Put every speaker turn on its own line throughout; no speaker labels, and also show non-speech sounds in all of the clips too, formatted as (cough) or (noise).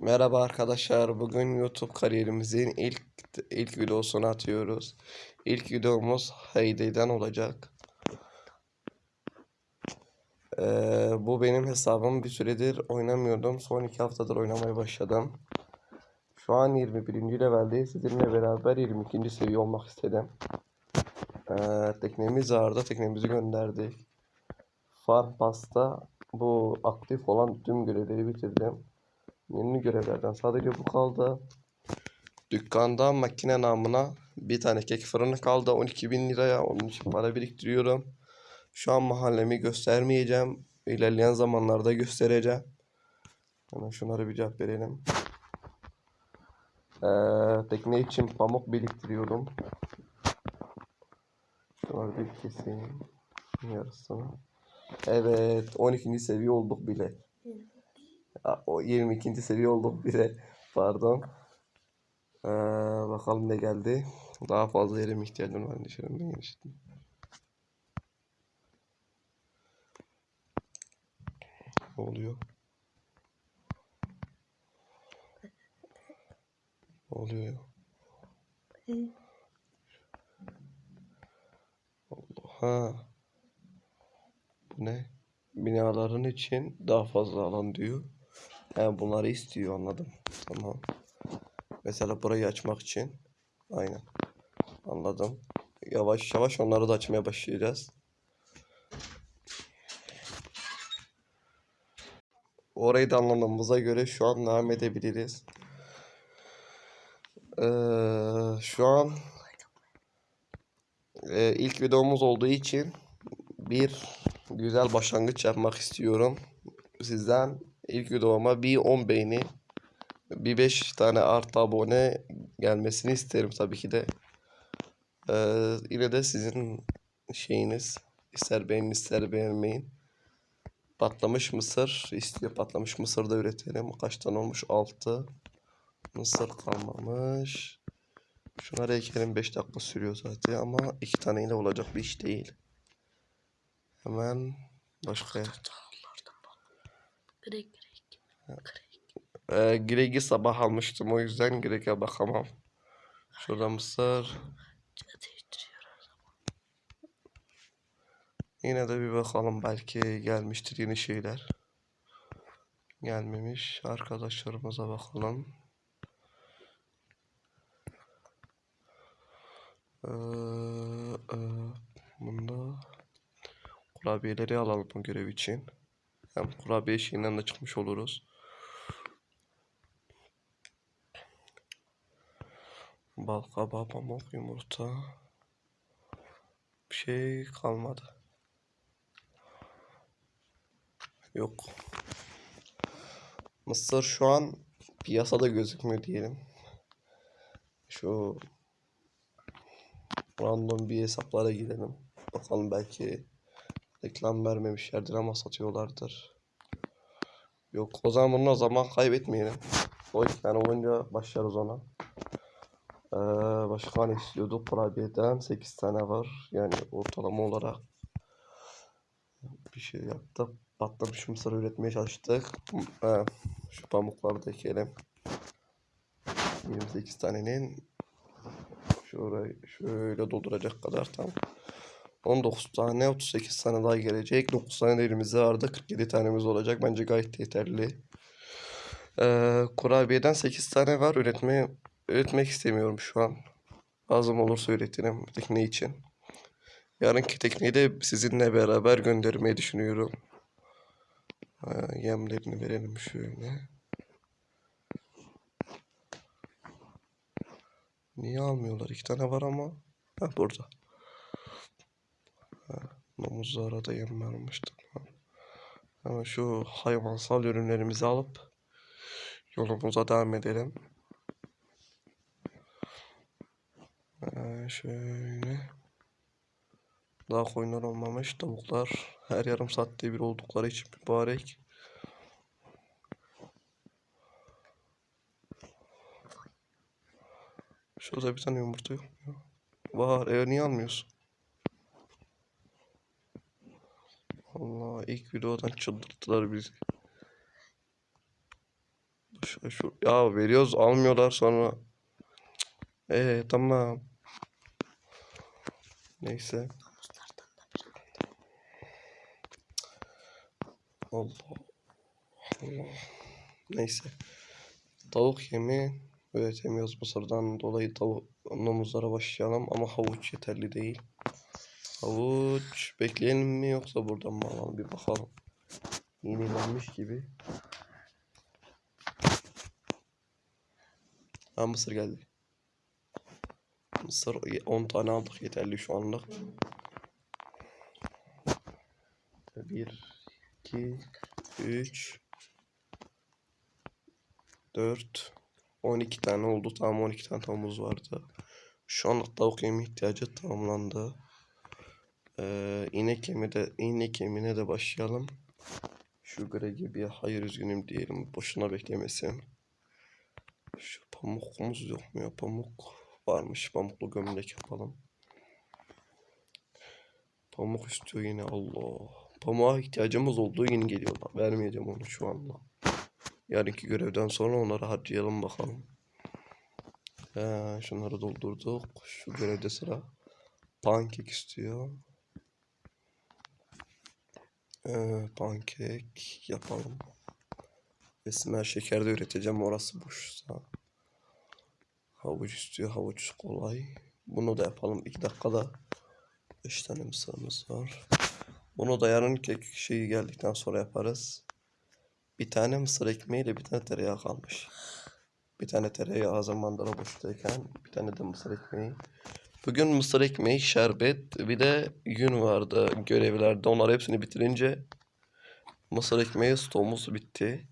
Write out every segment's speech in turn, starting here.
Merhaba arkadaşlar. Bugün YouTube kariyerimizin ilk ilk videosunu atıyoruz. İlk videomuz Heyday'den olacak. Ee, bu benim hesabım. Bir süredir oynamıyordum. Son iki haftadır oynamaya başladım. Şu an 21. leveldeyiz. Sizinle beraber 22. seviye olmak istedim. Ee, teknemiz vardı. Teknemizi gönderdik. Farm Pass'ta bu aktif olan tüm görevleri bitirdim. Yeni görevlerden sadece bu kaldı. Dükkanda makine namına bir tane kek fırını kaldı 12 bin liraya. Onun için para biriktiriyorum. Şu an mahallemi göstermeyeceğim. İlerleyen zamanlarda göstereceğim. Hemen şunları bir cevap verelim. Ee, tekne için pamuk biriktiriyorum. Şunları bir keseyim. Yarısını. Evet 12. seviye olduk bile. O 22. seviye olduk bile. Pardon. Ee, bakalım ne geldi. Daha fazla yerim ihtiyacım var. Dışarımdan genişlettim. Ne oluyor? Ne oluyor? Allah. Ha. Bu ne? Binaların için daha fazla alan diyor. He bunları istiyor anladım. Tamam. Mesela burayı açmak için. Aynen. Anladım. Yavaş yavaş onları da açmaya başlayacağız. Orayı da anladığımıza göre şu an devam edebiliriz. Ee, şu an e, ilk videomuz olduğu için bir güzel başlangıç yapmak istiyorum. Sizden ilk videoma bir 10 beğeni, bir 5 tane artı abone gelmesini isterim tabii ki de. Ee, yine de sizin şeyiniz ister beğenin ister beğenmeyin. Patlamış mısır istiyor. Patlamış mısır da üretelim. Kaç tane olmuş? 6. Mısır kalmamış. Şunları ekelim 5 dakika sürüyor zaten ama iki taneyle olacak bir iş değil. Hemen başka
grek.
Ee, Greg'i sabah almıştım o yüzden Greg'e bakamam. Şurada mısır. Yine de bir bakalım belki gelmiştir yeni şeyler. Gelmemiş. Arkadaşlarımıza bakalım. Ee, e, bunda kurabiyeleri alalım bu görev için. Hem kurabiye şeyinden de çıkmış oluruz. Bal kabağı, pamuk, yumurta. Bir şey kalmadı. Yok. Mısır şu an piyasada gözükmüyor diyelim. Şu random bir hesaplara girelim. Bakalım belki reklam vermemişlerdir ama satıyorlardır. Yok o zaman bunun o zaman kaybetmeyelim. O iki tane olunca başlarız ona. Ee, başka ne istiyorduk? Kurabiyeden 8 tane var. Yani ortalama olarak bir şey yaptık. Patlamış mısır üretmeye çalıştık. Ee, şu pamukları da ekelim. 28 tanenin şurayı şöyle dolduracak kadar tam. 19 tane 38 tane daha gelecek. 9 tane de elimizde vardı. 47 tanemiz olacak. Bence gayet yeterli. Ee, kurabiyeden 8 tane var. Üretmeye üretmek istemiyorum şu an. Lazım olursa üretirim tekne için. Yarınki tekneyi de sizinle beraber göndermeyi düşünüyorum. Ha, yemlerini verelim şöyle. Niye almıyorlar? İki tane var ama. Ha burada. Ha, domuzlara da yem vermiştim. Hemen şu hayvansal ürünlerimizi alıp yolumuza devam edelim. Şöyle. Daha koyunlar olmamış. Tavuklar her yarım saatte bir oldukları için mübarek. Şurada bir tane yumurta yok? Var. E niye almıyorsun? Allah ilk videodan çıldırttılar bizi. Şu, şu- ya veriyoruz almıyorlar sonra. Ee tamam. Neyse. Allah. Allah. Neyse. Tavuk yemi üretemiyoruz Mısır'dan dolayı tavuk domuzlara başlayalım ama havuç yeterli değil. Havuç bekleyelim mi yoksa buradan mı alalım bir bakalım. Yenilenmiş gibi. Ha mısır geldi. Mısır 10 tane aldık yeterli şu anlık. 1 2 3 4 12 tane oldu. Tamam 12 tane tavuğumuz vardı. Şu anlık tavuk yemi ihtiyacı tamamlandı. Ee, inek yemi de inek yemine de başlayalım. Şu Greg'e bir hayır üzgünüm diyelim. Boşuna beklemesin. Şu pamukumuz yok mu ya? Pamuk varmış. Pamuklu gömlek yapalım. Pamuk istiyor yine Allah. Pamuğa ihtiyacımız olduğu yeni geliyorlar. Vermeyeceğim onu şu anda. Yarınki görevden sonra onları harcayalım bakalım. Ee, şunları doldurduk. Şu görevde sıra pankek istiyor. Ee, pankek yapalım. Esmer şeker de üreteceğim orası boşsa. Havuç istiyor. Havuç kolay. Bunu da yapalım. 2 dakikada 5 tane mısırımız var. Bunu da yarın kek şeyi geldikten sonra yaparız. Bir tane mısır ekmeğiyle bir tane tereyağı kalmış. Bir tane tereyağı hazır mandala boştayken bir tane de mısır ekmeği. Bugün mısır ekmeği, şerbet bir de yün vardı görevlerde. Onları hepsini bitirince mısır ekmeği stoğumuz bitti.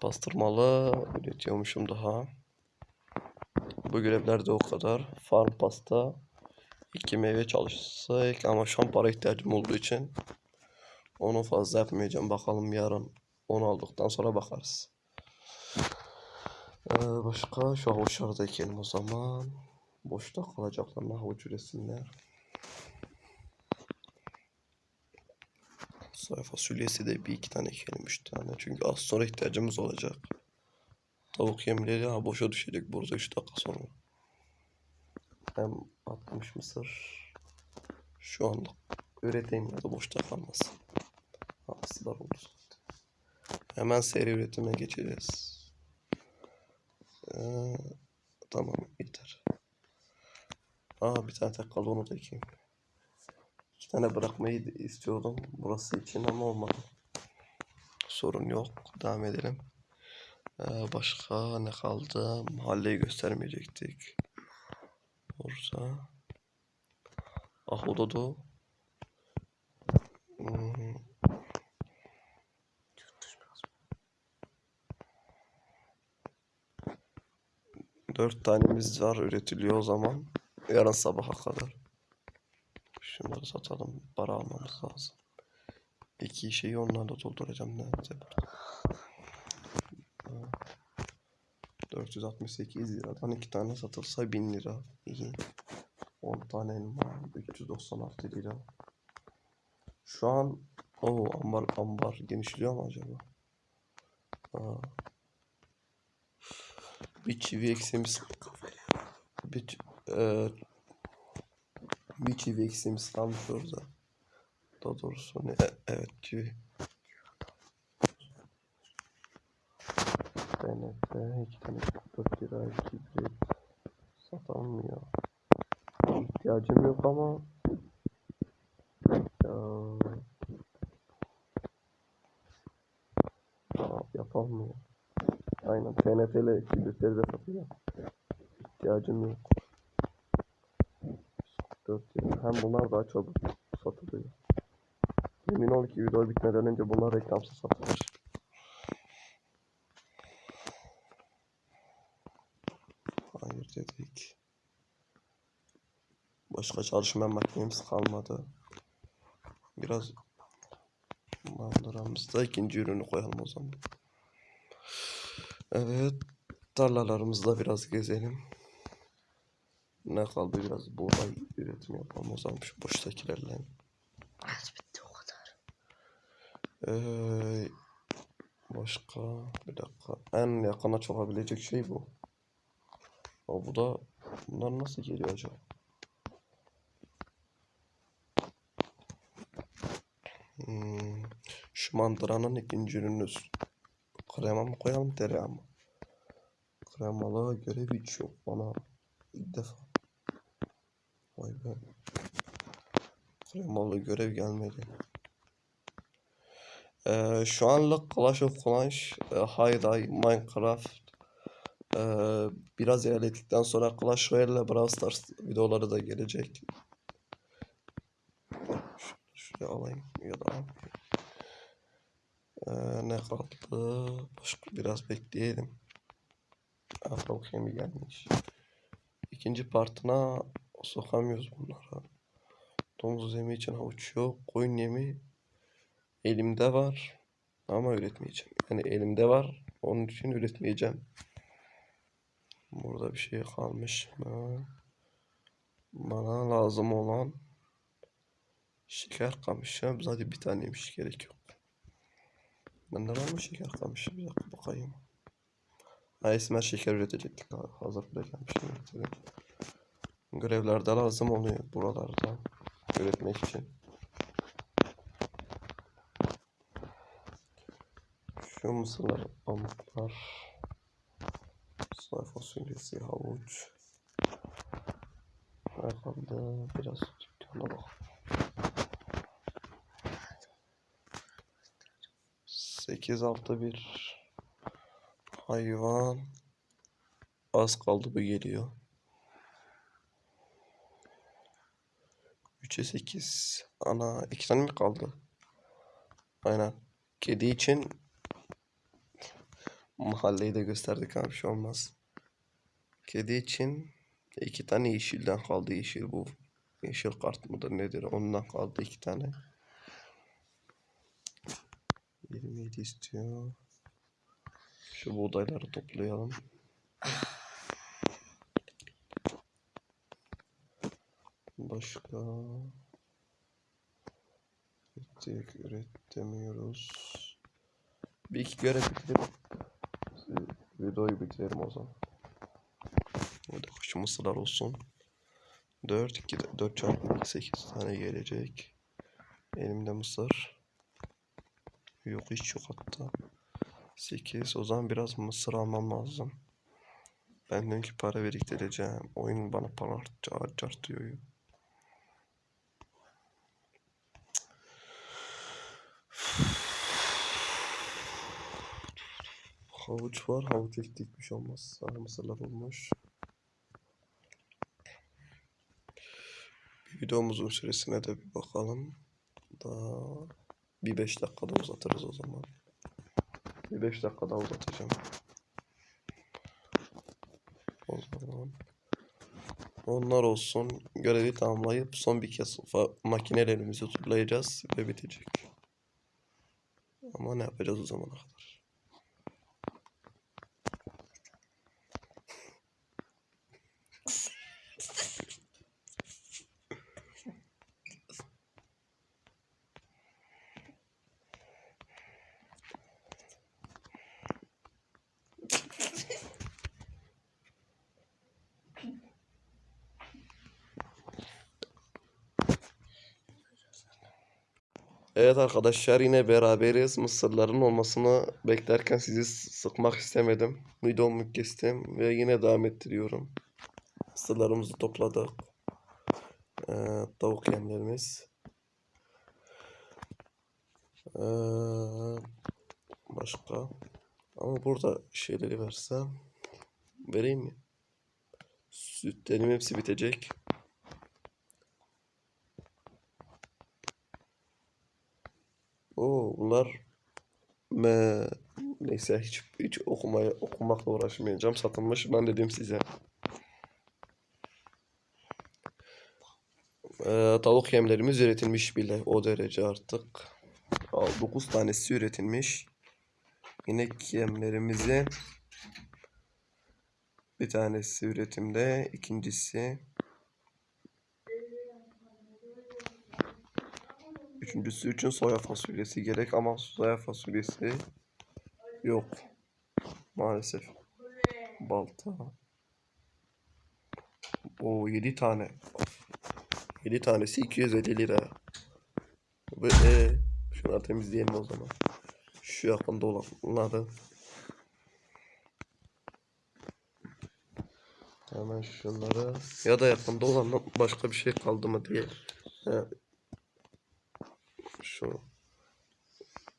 Pastırmalı üretiyormuşum daha. Bu görevlerde o kadar. Farm pasta, iki meyve çalışsak ama şu an para ihtiyacım olduğu için onu fazla yapmayacağım. Bakalım yarın onu aldıktan sonra bakarız. Ee, başka şu havuçları da ekelim o zaman. Boşta kalacaklarına havuç üretsinler. Soya fasulyesi de bir iki tane ekelim, üç tane. Çünkü az sonra ihtiyacımız olacak. Tavuk yemleri ha boşa düşecek burada 3 dakika sonra. Hem 60 mısır. Şu anlık üreteyim ya da boşta kalmasın. Hasılar oldu zaten. Hemen seri üretime geçeceğiz. Ee, tamam yeter. Aa bir tane tek kaldı onu da ekeyim. İki tane bırakmayı istiyordum burası için ama olmadı. Sorun yok. Devam edelim. Ee, başka ne kaldı? Mahalleyi göstermeyecektik. Orada. Ahududu. Hmm, Dört tanemiz var üretiliyor o zaman. Yarın sabaha kadar. Şunları satalım. Para almamız lazım. İki şeyi onlarla dolduracağım. Nerede 468 liradan iki tane satılsa 1000 lira. İyi. 10 tane elma 396 lira. Şu an o ambar ambar genişliyor mu acaba? Aa. Bir çivi eksiğimiz bir, eee, bir çivi eksiğimiz kalmış orada. Daha doğrusu ne? E- evet çivi. İki tane 44 lira kibrit satamıyor. İhtiyacım yok ama ya, ya yapamıyor. Aynen TNT ile kibritleri de satıyor. İhtiyacım yok. 4 lira. Hem bunlar daha çabuk satılıyor. Emin ol ki video bitmeden önce bunlar reklamsız satılır. Hayır dedik. Başka çalışma makinemiz kalmadı. Biraz mandıramızda ikinci ürünü koyalım o zaman. Evet. Tarlalarımızda biraz gezelim. Ne kaldı biraz buğday üretimi yapalım o zaman şu boştakilerle.
az bitti o kadar.
Ee, Başka bir dakika. En yakına çalabilecek şey bu. Ama bu da bunlar nasıl geliyor acaba? Hmm, şu mandıranın ikinci ürünü krema mı koyalım tereyağı mı? Kremalı görev hiç yok bana ilk defa. Vay be. Kremalı görev gelmedi. Ee, şu anlık Clash of Clans, e, Hayday, Minecraft e, biraz ilerledikten sonra Clash Royale ile Brawl Stars videoları da gelecek. Şunu şuraya alayım ya da al. Ee, ne kaldı? Başka biraz bekleyelim. Afro Kemi gelmiş. İkinci partına sokamıyoruz bunlara. Domuz yemi için havuç yok. Koyun yemi elimde var ama üretmeyeceğim. Yani elimde var. Onun için üretmeyeceğim. Burada bir şey kalmış mı? Bana lazım olan şeker kamışı. Zaten bir taneymiş gerek. Bende var mı şeker kamışı? Bir dakika bakayım. Ha Esmer şeker üretecektik. Ha, Hazır bile gelmiş. üretelim. Görevlerde lazım oluyor buralarda. Üretmek için. Şu mısırlar, pamuklar, soy fasulyesi, havuç. Kaldı? Biraz dükkana bak. 8 6 1 hayvan az kaldı bu geliyor. 3'e 8 ana iki tane mi kaldı? Aynen. Kedi için mahalleyi de gösterdik abi bir şey olmaz. Kedi için iki tane yeşilden kaldı yeşil bu. Yeşil kart mıdır nedir ondan kaldı iki tane. 27 istiyor. Şu buğdayları toplayalım. Başka ürettik, üretemiyoruz. Bir iki görev bitirip videoyu bitirelim o zaman. Burada şu mısırlar olsun. 4 2 4 çarpı 2 8 tane gelecek. Elimde mısır. Yok hiç yok hatta. 8 o zaman biraz mısır almam lazım. Ben dünkü para biriktireceğim. Oyun bana para harcartıyor. (sighs) Havuç var. Havuç ektik bir şey olmaz. Sarı mısırlar olmuş. Bir videomuzun süresine de bir bakalım. Daha bir 5 dakikada uzatırız o zaman. Bir 5 dakika daha uzatacağım. O zaman onlar olsun. Görevi tamamlayıp son bir kez makinelerimizi turlayacağız ve bitecek. Ama ne yapacağız o zamana kadar? Evet arkadaşlar yine beraberiz. Mısırların olmasını beklerken sizi sıkmak istemedim. Videomu kestim ve yine devam ettiriyorum. Mısırlarımızı topladık. Ee, tavuk yemlerimiz. Ee, başka. Ama burada şeyleri versem. Vereyim mi? Sütlerim hepsi bitecek. Oo bunlar me neyse hiç hiç okumaya okumakla uğraşmayacağım. Satılmış. Ben dedim size. Ee, tavuk yemlerimiz üretilmiş bile o derece artık. 9 tanesi üretilmiş. İnek yemlerimizi bir tanesi üretimde, ikincisi Üçüncüsü için soya fasulyesi gerek ama soya fasulyesi Yok. Maalesef. Balta. O 7 tane. 7 tanesi 250 lira. Ve e, şunları temizleyelim o zaman. Şu yakında olanları. Hemen şunları. Ya da yakında olan başka bir şey kaldı mı diye. He. Şu.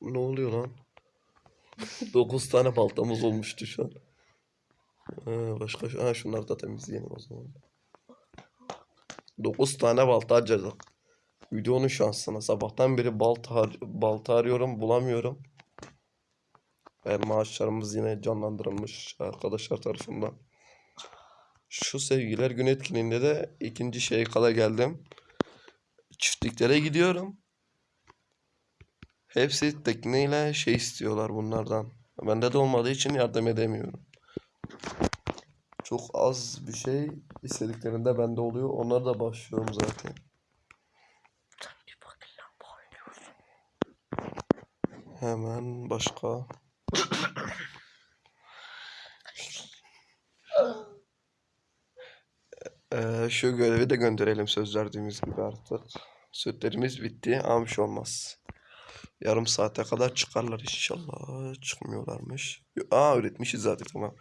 Ne oluyor lan? (laughs) 9 tane baltamız olmuştu şu an. Ha, başka ha, şunları da temizleyelim o zaman. 9 tane balta harcadık. Videonun şansına. Sabahtan beri balta, har- balta arıyorum bulamıyorum. Ve maaşlarımız yine canlandırılmış arkadaşlar tarafından. Şu sevgiler gün etkinliğinde de ikinci şeye kadar geldim. Çiftliklere gidiyorum. Hepsi tekneyle şey istiyorlar bunlardan. Bende de olmadığı için yardım edemiyorum. Çok az bir şey istediklerinde bende oluyor. Onlara da başlıyorum zaten. Hemen başka. Ee, şu görevi de gönderelim söz verdiğimiz gibi artık. Sütlerimiz bitti şey olmaz. Yarım saate kadar çıkarlar inşallah. Çıkmıyorlarmış. Aa üretmişiz zaten tamam.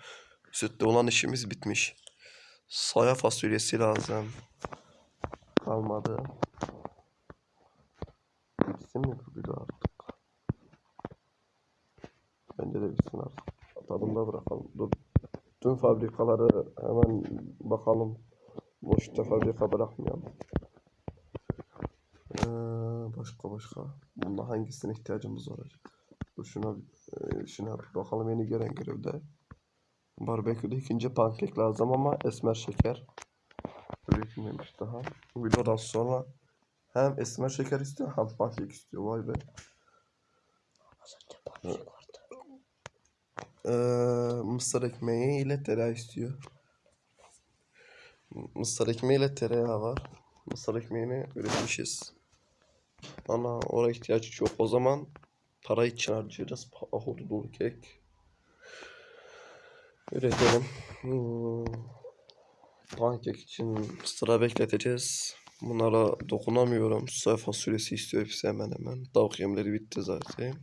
Sütte olan işimiz bitmiş. Soya fasulyesi lazım. Kalmadı. Bitsin mi bu artık? Bence de bitsin artık. Tadında bırakalım. Dur. Tüm fabrikaları hemen bakalım. Boşta fabrika bırakmayalım. Ee, başka başka. Bunda hangisine ihtiyacımız olacak? Dur şuna, e, şuna bir bakalım yeni gelen görevde. Barbeküde ikinci pankek lazım ama esmer şeker. Üretilmemiş daha. Videodan sonra hem esmer şeker istiyor hem pankek istiyor. Vay be.
Az önce pankek vardı.
Ee, mısır ekmeği ile tereyağı istiyor. Mısır ekmeği ile tereyağı var. Mısır ekmeğini üretmişiz. Ama oraya ihtiyaç yok. O zaman para için harcayacağız. Ahudu dolu kek. Üretelim. Hmm. Pankek için sıra bekleteceğiz. Bunlara dokunamıyorum. Soya fasulyesi istiyor hepsi hemen hemen. Tavuk yemleri bitti zaten.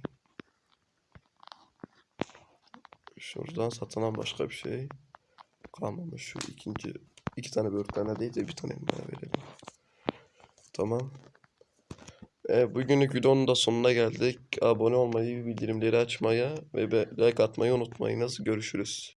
Şuradan satılan başka bir şey kalmamış. Şu ikinci iki tane böğürtlerine değil de bir tane bana verelim. Tamam. E, bugünlük videonun da sonuna geldik. Abone olmayı, bildirimleri açmayı ve like atmayı unutmayınız. Görüşürüz.